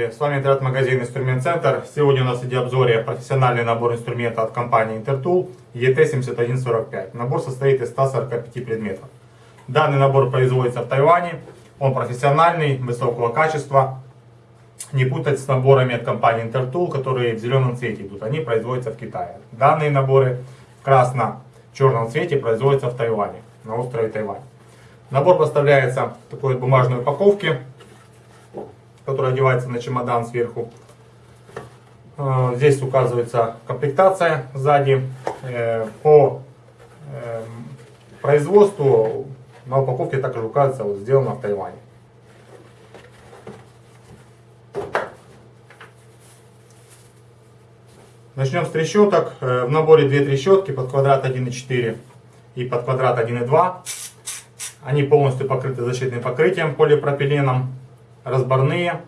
Здравствуйте, с вами интернет-магазин Инструмент Центр. Сегодня у нас в видеообзоре профессиональный набор инструмента от компании Intertool ET7145. Набор состоит из 145 предметов. Данный набор производится в Тайване. Он профессиональный, высокого качества. Не путать с наборами от компании Intertool, которые в зеленом цвете идут. Они производятся в Китае. Данные наборы в красно-черном цвете производятся в Тайване, на острове Тайвань. Набор поставляется в такой бумажной упаковке который одевается на чемодан сверху. Э, здесь указывается комплектация сзади. Э, по э, производству на упаковке также указывается, вот, сделано в Тайване. Начнем с трещоток. В наборе две трещотки под квадрат 1,4 и под квадрат 1,2. Они полностью покрыты защитным покрытием полипропиленом разборные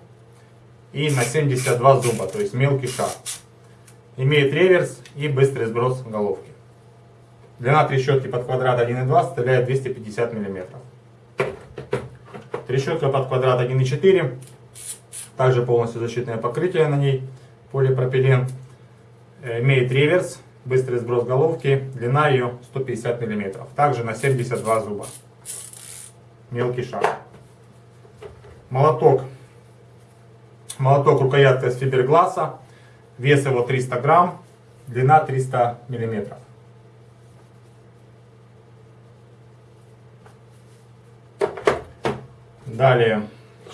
и на 72 зуба, то есть мелкий шар. Имеет реверс и быстрый сброс головки. Длина трещотки под квадрат 1,2 составляет 250 мм. Трещотка под квадрат 1,4, также полностью защитное покрытие на ней, полипропилен. Э, имеет реверс, быстрый сброс головки, длина ее 150 мм. Также на 72 зуба. Мелкий шар. Молоток. Молоток рукоятка из фибергласа. Вес его 300 грамм. Длина 300 миллиметров. Далее.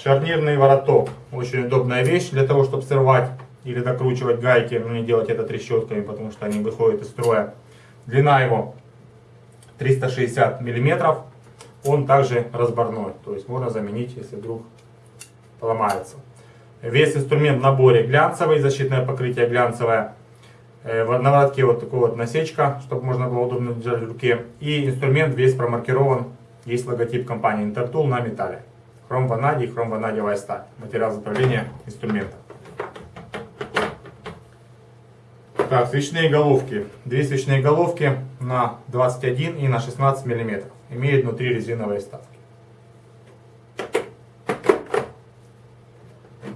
Шарнирный вороток. Очень удобная вещь для того, чтобы срывать или докручивать гайки. Но не делать это трещотками, потому что они выходят из строя. Длина его 360 миллиметров. Он также разборной. То есть можно заменить, если вдруг ломается. Весь инструмент в наборе глянцевый, защитное покрытие глянцевое. Э, на воротке вот такая вот насечка, чтобы можно было удобно держать в руке. И инструмент весь промаркирован. Есть логотип компании Intertool на металле. Хром ванадий, хром ванадиевая сталь. Материал изготовления инструмента. Так, свечные головки. Две свечные головки на 21 и на 16 мм. Имеют внутри резиновые вставки.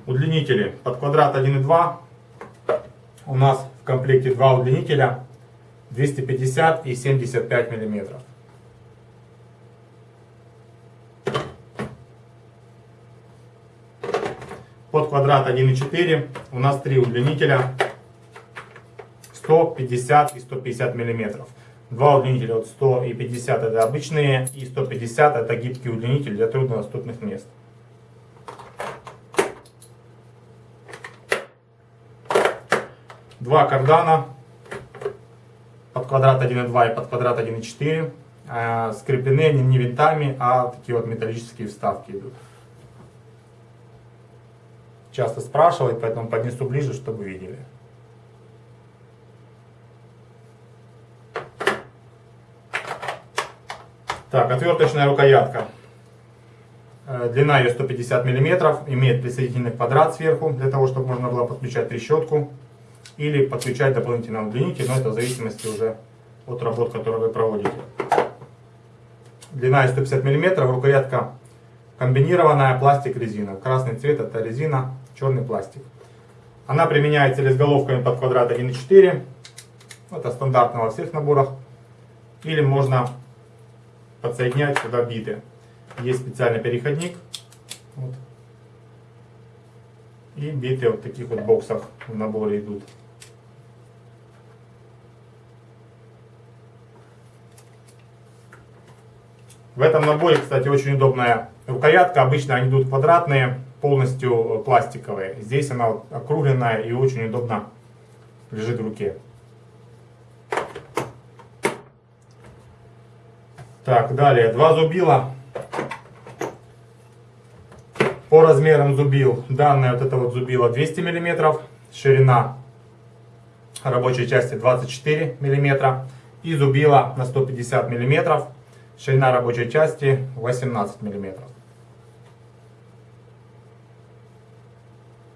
Удлинители под квадрат 1,2 у нас в комплекте два удлинителя 250 и 75 миллиметров. Под квадрат 1,4 у нас три удлинителя 150 и 150 миллиметров. Два удлинителя от 100 и 50 это обычные и 150 это гибкий удлинитель для труднодоступных мест. Два кардана под квадрат 1,2 и под квадрат 1,4. Э, скреплены они не винтами, а такие вот металлические вставки идут. Часто спрашивают, поэтому поднесу ближе, чтобы видели. Так, отверточная рукоятка. Э, длина ее 150 мм, имеет присоединительный квадрат сверху, для того, чтобы можно было подключать трещотку или подключать дополнительно удлинитель, но это в зависимости уже от работ, которые вы проводите. Длина 150 мм, рукоятка комбинированная, пластик-резина. Красный цвет это резина, черный пластик. Она применяется или с головками под квадрат 1,4, это стандартно во всех наборах, или можно подсоединять сюда биты. Есть специальный переходник. Вот. И биты вот таких вот боксах в наборе идут. В этом наборе, кстати, очень удобная рукоятка. Обычно они идут квадратные, полностью э, пластиковые. Здесь она вот округленная и очень удобно лежит в руке. Так, далее. Два зубила. По размерам зубил. Данное вот это вот зубило 200 мм. Ширина рабочей части 24 мм. И зубило на 150 мм Ширина рабочей части 18 мм.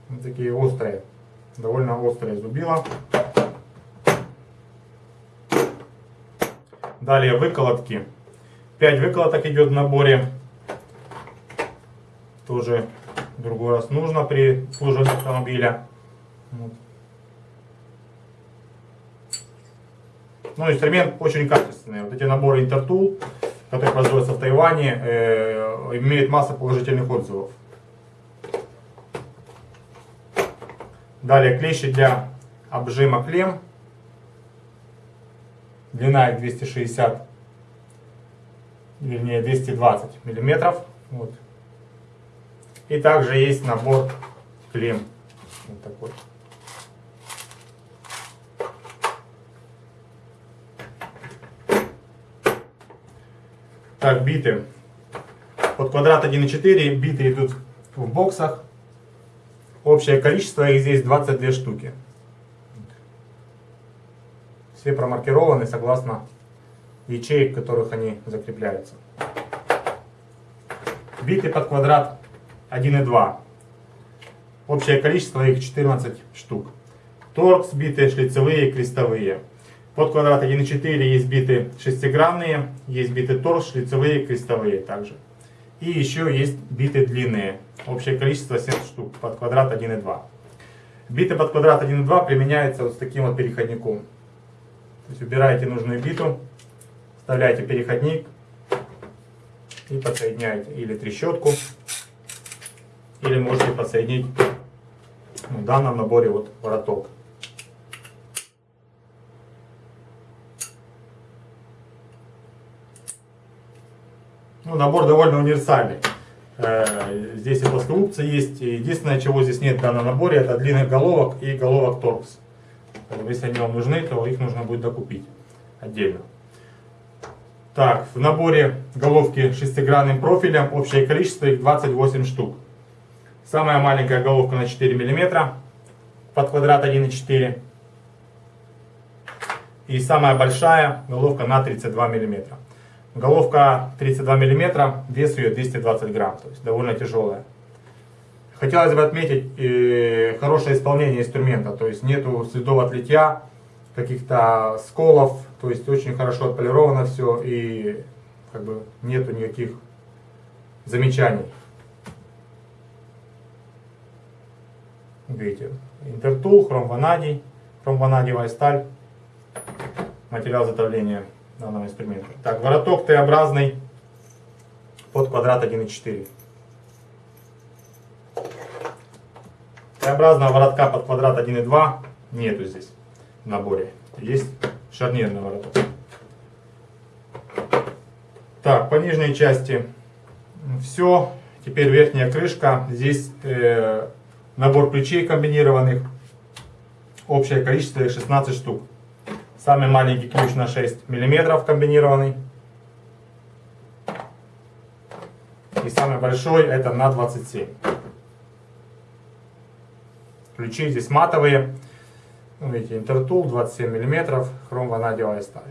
Вот такие острые, довольно острые зубила. Далее выколотки. 5 выколоток идет в наборе. Тоже другой раз нужно при обслуживании автомобиля. Вот. Ну, инструмент очень качественный. Вот эти наборы Intertool, которые производятся в Тайване, э, имеют массу положительных отзывов. Далее клещи для обжима клем. Длина их 260, вернее 220 миллиметров. Вот. И также есть набор клем. Вот такой. Так, биты. Под квадрат 1,4 биты идут в боксах. Общее количество их здесь 22 штуки. Все промаркированы согласно ячеек, в которых они закрепляются. Биты под квадрат 1,2. Общее количество их 14 штук. Торкс биты шлицевые, крестовые. Под квадрат 1,4 есть биты шестигранные, есть биты торс, шлицевые, крестовые также. И еще есть биты длинные. Общее количество 7 штук под квадрат 1,2. Биты под квадрат 1,2 применяются вот с таким вот переходником. То есть убираете нужную биту, вставляете переходник и подсоединяете или трещотку, или можете подсоединить в данном наборе вот вороток. Ну, набор довольно универсальный. Э, здесь и плоскогубцы есть. Единственное, чего здесь нет в данном наборе, это длинных головок и головок торкс. Если они вам нужны, то их нужно будет докупить отдельно. Так, в наборе головки шестигранным профилем общее количество их 28 штук. Самая маленькая головка на 4 мм под квадрат 1,4 и самая большая головка на 32 мм. Головка 32 мм, вес ее 220 грамм, то есть довольно тяжелая. Хотелось бы отметить э, хорошее исполнение инструмента, то есть нету следов от каких-то сколов, то есть очень хорошо отполировано все и как бы нету никаких замечаний. Видите, интертул, хромванадий, хромванадиевая сталь, материал затовления данного инструмента. Так, вороток Т-образный под квадрат 1,4. Т-образного воротка под квадрат 1,2 нету здесь в наборе. Есть шарнирный вороток. Так, по нижней части все. Теперь верхняя крышка. Здесь э, набор ключей комбинированных. Общее количество 16 штук. Самый маленький ключ на 6 мм комбинированный. И самый большой это на 27. Ключи здесь матовые. Ну, видите, интертул 27 мм, хром ванадиевая сталь.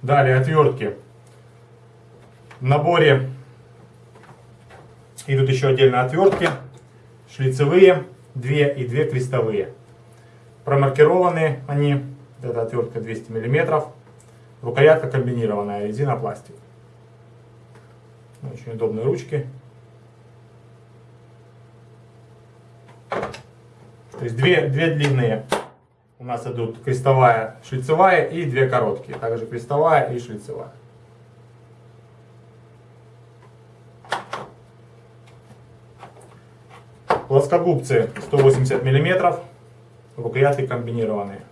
Далее отвертки. В наборе идут еще отдельно отвертки, шлицевые две и две крестовые. Промаркированы они, эта отвертка 200 мм, рукоятка комбинированная, резина, пластик. Очень удобные ручки. То есть две, две длинные у нас идут крестовая, шлицевая и две короткие. Также крестовая и шлицевая. Плоскогубцы 180 мм, рукоятки комбинированные.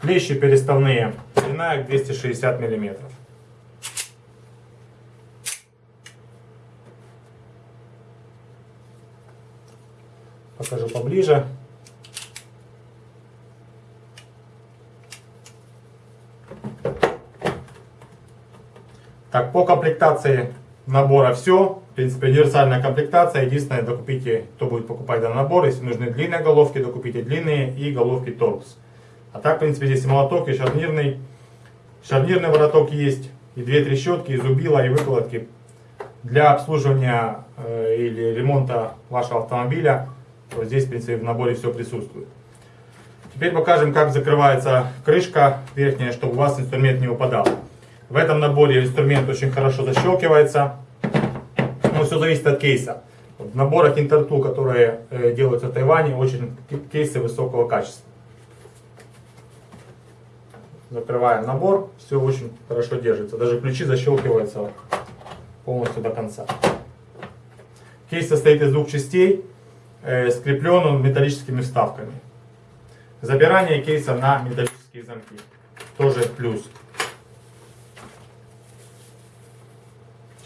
Клещи переставные, длина их 260 мм. Покажу поближе. Так, по комплектации набора все. В принципе, универсальная комплектация. Единственное, докупите, кто будет покупать данный набор. Если нужны длинные головки, докупите длинные и головки торкс. А так, в принципе, здесь и молоток, и шарнирный. Шарнирный вороток есть, и две трещотки, и зубила, и выкладки. Для обслуживания э, или ремонта вашего автомобиля, то здесь, в принципе, в наборе все присутствует. Теперь покажем, как закрывается крышка верхняя, чтобы у вас инструмент не упадал. В этом наборе инструмент очень хорошо защелкивается. Но все зависит от кейса. В наборах Intertool, которые э, делаются в Тайване, очень кейсы высокого качества. Закрываем набор, все очень хорошо держится. Даже ключи защелкиваются полностью до конца. Кейс состоит из двух частей, э, скреплен он металлическими вставками. Забирание кейса на металлические замки. Тоже плюс.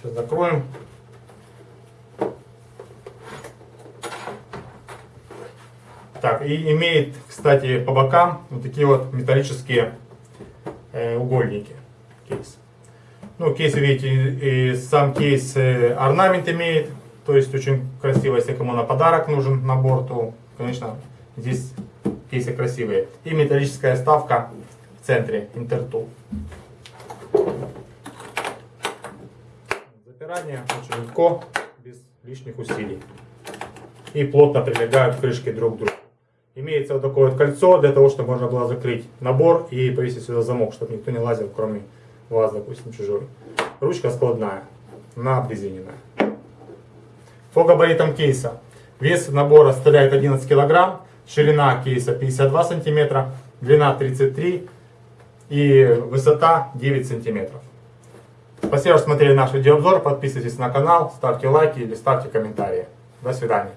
Сейчас закроем. Так, и имеет, кстати, по бокам вот такие вот металлические э, угольники. Кейс. Ну, кейс, видите, и, сам кейс э, орнамент имеет, то есть очень красиво, если кому на подарок нужен набор, то, конечно, здесь кейсы красивые. И металлическая ставка в центре, Intertool. Запирание очень легко, без лишних усилий. И плотно прилегают крышки друг к другу. Имеется вот такое вот кольцо, для того, чтобы можно было закрыть набор и повесить сюда замок, чтобы никто не лазил, кроме вас, допустим, чужой. Ручка складная, на обрезиненная. По габаритам кейса. Вес набора составляет 11 кг, ширина кейса 52 см, длина 33 и высота 9 см. Спасибо, что смотрели наш видеообзор. Подписывайтесь на канал, ставьте лайки или ставьте комментарии. До свидания.